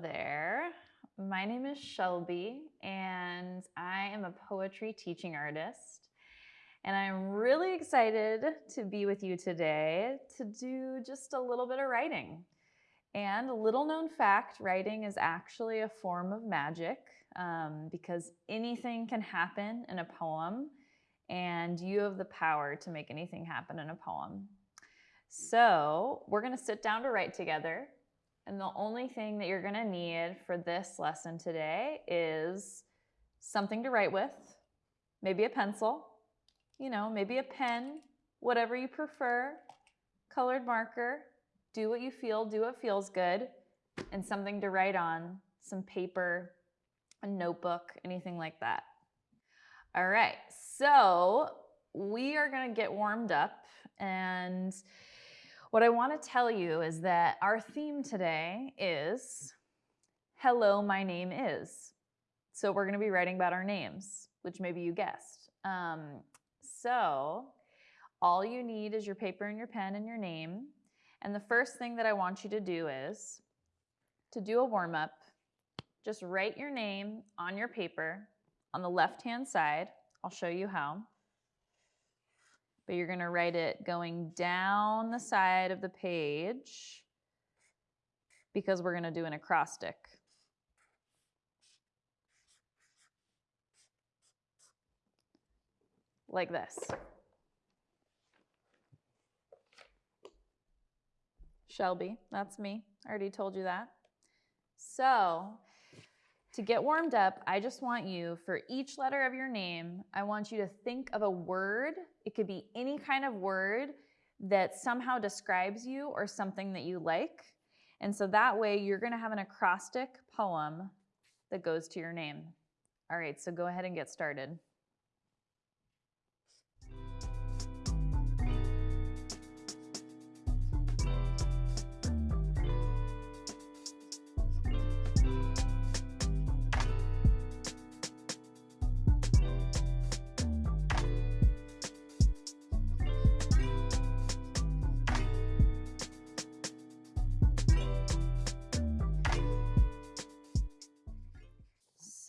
There. My name is Shelby, and I am a poetry teaching artist. And I'm really excited to be with you today to do just a little bit of writing. And a little known fact writing is actually a form of magic um, because anything can happen in a poem, and you have the power to make anything happen in a poem. So, we're going to sit down to write together. And the only thing that you're going to need for this lesson today is something to write with, maybe a pencil, you know, maybe a pen, whatever you prefer, colored marker, do what you feel, do what feels good, and something to write on, some paper, a notebook, anything like that. All right, so we are gonna get warmed up and what I wanna tell you is that our theme today is Hello, my name is. So we're gonna be writing about our names, which maybe you guessed. Um, so all you need is your paper and your pen and your name. And the first thing that I want you to do is to do a warm up, just write your name on your paper on the left-hand side. I'll show you how. But you're gonna write it going down the side of the page because we're gonna do an acrostic. Like this. Shelby, that's me. I already told you that. So to get warmed up, I just want you, for each letter of your name, I want you to think of a word. It could be any kind of word that somehow describes you or something that you like. And so that way you're gonna have an acrostic poem that goes to your name. All right, so go ahead and get started.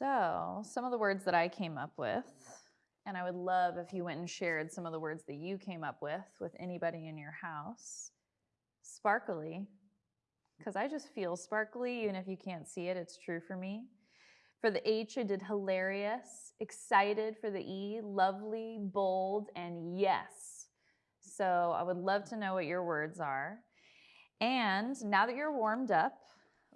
So some of the words that I came up with, and I would love if you went and shared some of the words that you came up with with anybody in your house. Sparkly, because I just feel sparkly, even if you can't see it, it's true for me. For the H, I did hilarious, excited for the E, lovely, bold, and yes. So I would love to know what your words are. And now that you're warmed up,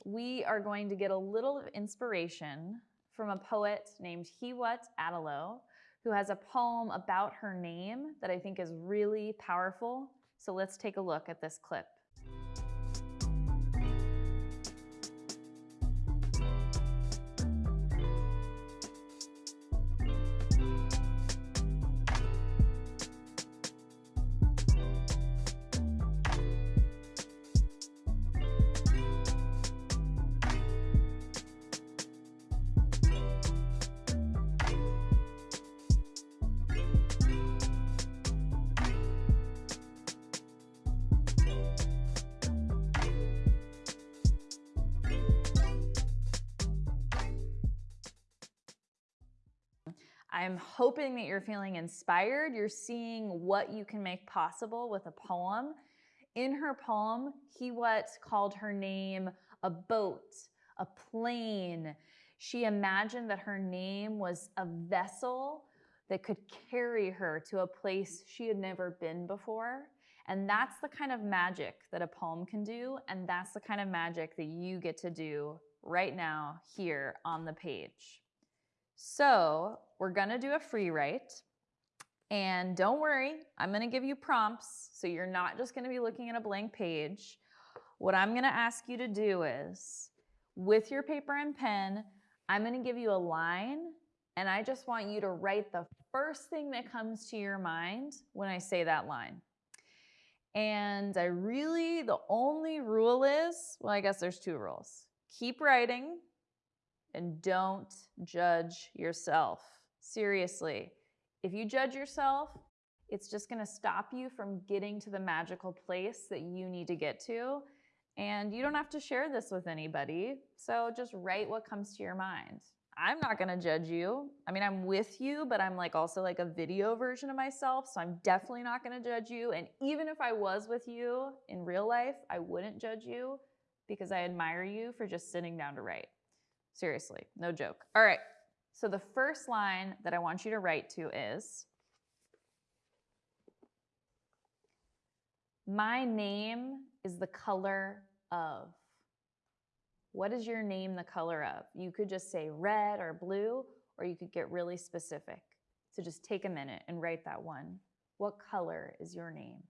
we are going to get a little of inspiration from a poet named Hiwot Adilow, who has a poem about her name that I think is really powerful. So let's take a look at this clip. I'm hoping that you're feeling inspired. You're seeing what you can make possible with a poem. In her poem, Hiwot called her name a boat, a plane. She imagined that her name was a vessel that could carry her to a place she had never been before. And that's the kind of magic that a poem can do. And that's the kind of magic that you get to do right now here on the page. So we're gonna do a free write. And don't worry, I'm gonna give you prompts, so you're not just gonna be looking at a blank page. What I'm gonna ask you to do is, with your paper and pen, I'm gonna give you a line, and I just want you to write the first thing that comes to your mind when I say that line. And I really, the only rule is, well, I guess there's two rules. Keep writing, and don't judge yourself. Seriously, if you judge yourself, it's just gonna stop you from getting to the magical place that you need to get to. And you don't have to share this with anybody. So just write what comes to your mind. I'm not going to judge you. I mean, I'm with you, but I'm like also like a video version of myself. So I'm definitely not going to judge you. And even if I was with you in real life, I wouldn't judge you because I admire you for just sitting down to write. Seriously, no joke. All right. So the first line that I want you to write to is My name is the color of. What is your name the color of? You could just say red or blue, or you could get really specific. So just take a minute and write that one. What color is your name?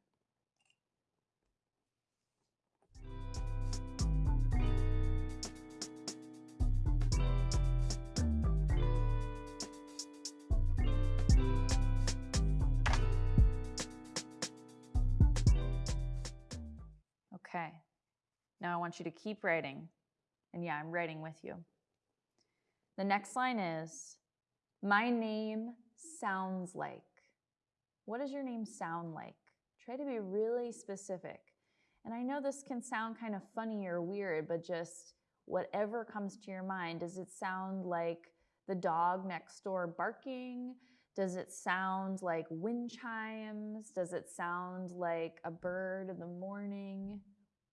Now I want you to keep writing. And yeah, I'm writing with you. The next line is My name sounds like. What does your name sound like? Try to be really specific. And I know this can sound kind of funny or weird, but just whatever comes to your mind. Does it sound like the dog next door barking? Does it sound like wind chimes? Does it sound like a bird in the morning?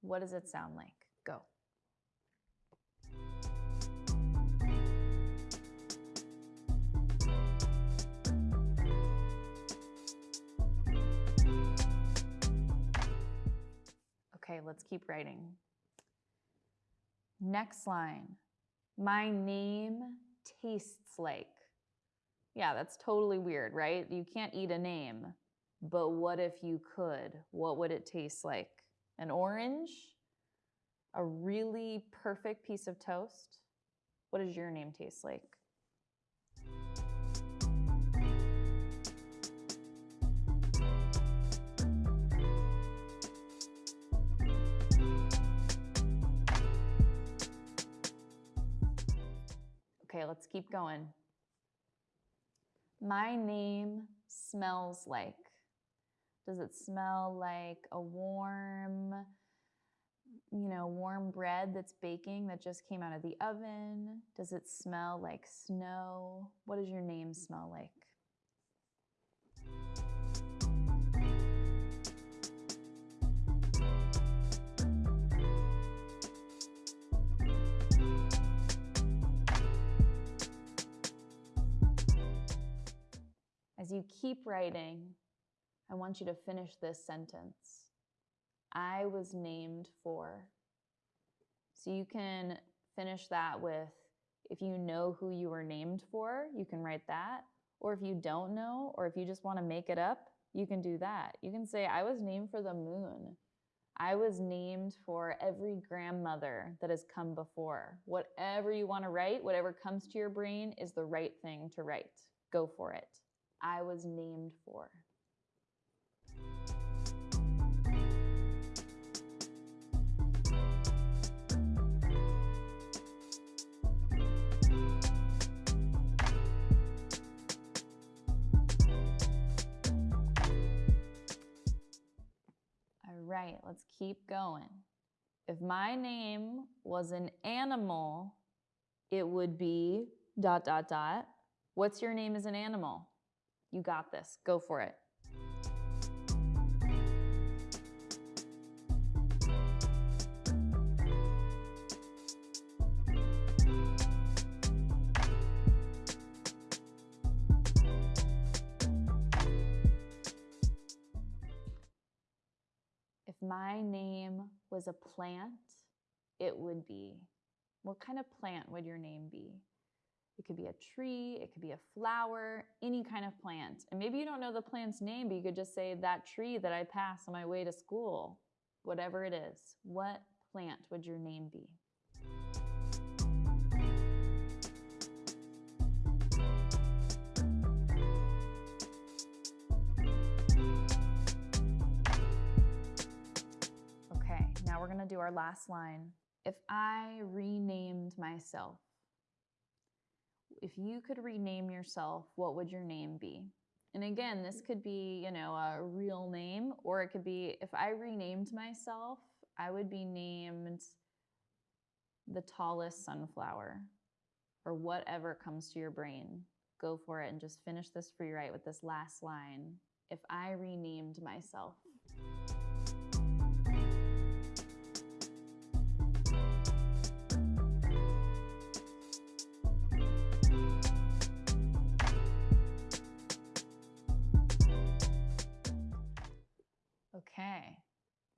What does it sound like? Go. Okay, let's keep writing. Next line. My name tastes like. Yeah, that's totally weird, right? You can't eat a name. But what if you could? What would it taste like? An orange? A really perfect piece of toast? What does your name taste like? Okay, let's keep going. My name smells like. Does it smell like a warm, you know, warm bread that's baking that just came out of the oven? Does it smell like snow? What does your name smell like? As you keep writing, I want you to finish this sentence. I was named for. So you can finish that with if you know who you were named for, you can write that. Or if you don't know, or if you just want to make it up, you can do that. You can say, I was named for the moon. I was named for every grandmother that has come before. Whatever you want to write, whatever comes to your brain is the right thing to write. Go for it. I was named for. Right, let's keep going. If my name was an animal, it would be dot, dot, dot. What's your name as an animal? You got this. Go for it. My name was a plant, it would be. What kind of plant would your name be? It could be a tree, it could be a flower, any kind of plant. And maybe you don't know the plant's name, but you could just say that tree that I pass on my way to school, whatever it is. What plant would your name be? Gonna do our last line. If I renamed myself, if you could rename yourself, what would your name be? And again, this could be, you know, a real name, or it could be if I renamed myself, I would be named the tallest sunflower or whatever comes to your brain. Go for it and just finish this free write with this last line. If I renamed myself. Okay,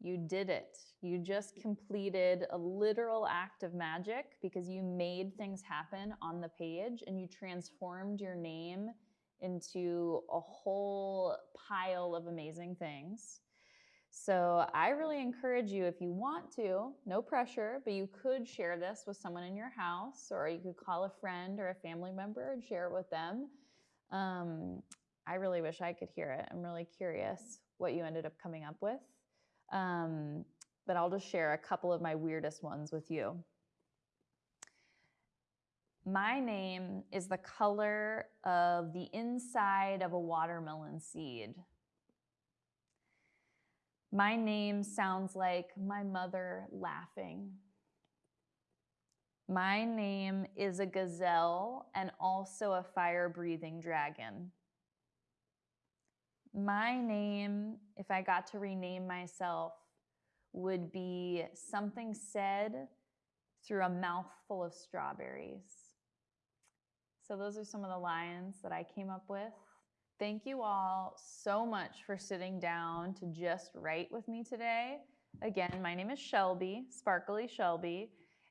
you did it. You just completed a literal act of magic because you made things happen on the page and you transformed your name into a whole pile of amazing things. So I really encourage you, if you want to, no pressure, but you could share this with someone in your house, or you could call a friend or a family member and share it with them. Um, I really wish I could hear it. I'm really curious what you ended up coming up with. Um, but I'll just share a couple of my weirdest ones with you. My name is the color of the inside of a watermelon seed. My name sounds like my mother laughing. My name is a gazelle and also a fire breathing dragon. My name, if I got to rename myself, would be something said through a mouthful of strawberries. So, those are some of the lines that I came up with. Thank you all so much for sitting down to just write with me today. Again, my name is Shelby, Sparkly Shelby.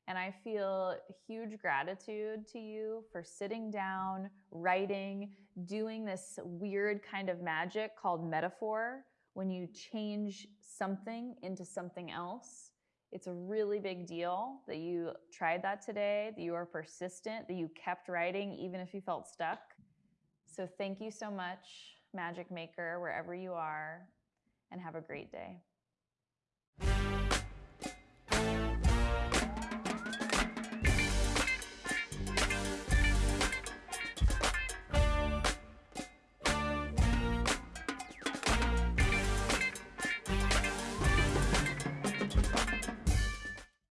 And I feel huge gratitude to you for sitting down, writing, doing this weird kind of magic called metaphor when you change something into something else. It's a really big deal that you tried that today, that you are persistent, that you kept writing even if you felt stuck. So thank you so much, Magic Maker, wherever you are, and have a great day.